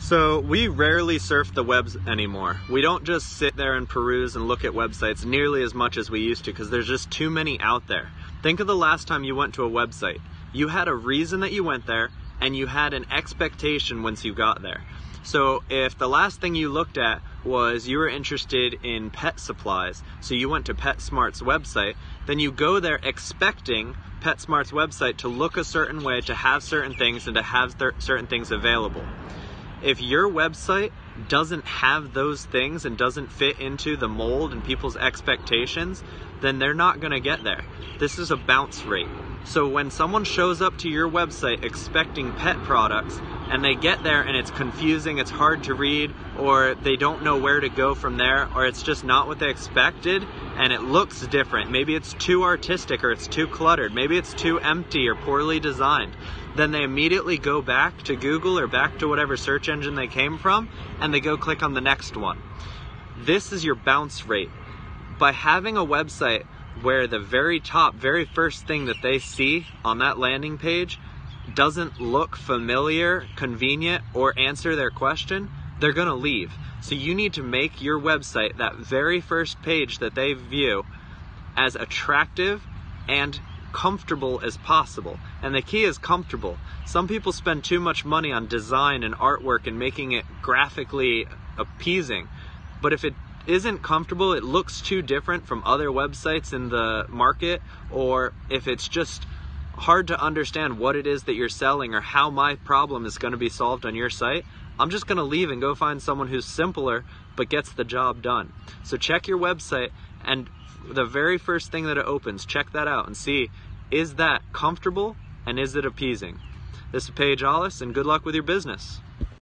So we rarely surf the webs anymore. We don't just sit there and peruse and look at websites nearly as much as we used to because there's just too many out there. Think of the last time you went to a website. You had a reason that you went there and you had an expectation once you got there. So if the last thing you looked at was you were interested in pet supplies, so you went to PetSmart's website, then you go there expecting PetSmart's website to look a certain way, to have certain things, and to have certain things available. If your website doesn't have those things and doesn't fit into the mold and people's expectations, then they're not going to get there. This is a bounce rate. So when someone shows up to your website expecting pet products and they get there and it's confusing, it's hard to read, or they don't know where to go from there, or it's just not what they expected and it looks different. Maybe it's too artistic or it's too cluttered. Maybe it's too empty or poorly designed. Then they immediately go back to Google or back to whatever search engine they came from and they go click on the next one. This is your bounce rate. By having a website where the very top, very first thing that they see on that landing page doesn't look familiar, convenient, or answer their question, they're going to leave. So you need to make your website, that very first page that they view, as attractive and comfortable as possible. And the key is comfortable. Some people spend too much money on design and artwork and making it graphically appeasing. But if it isn't comfortable, it looks too different from other websites in the market, or if it's just hard to understand what it is that you're selling or how my problem is going to be solved on your site, I'm just to leave and go find someone who's simpler but gets the job done. So check your website and the very first thing that it opens, check that out and see is that comfortable and is it appeasing? This is Paige Hollis and good luck with your business.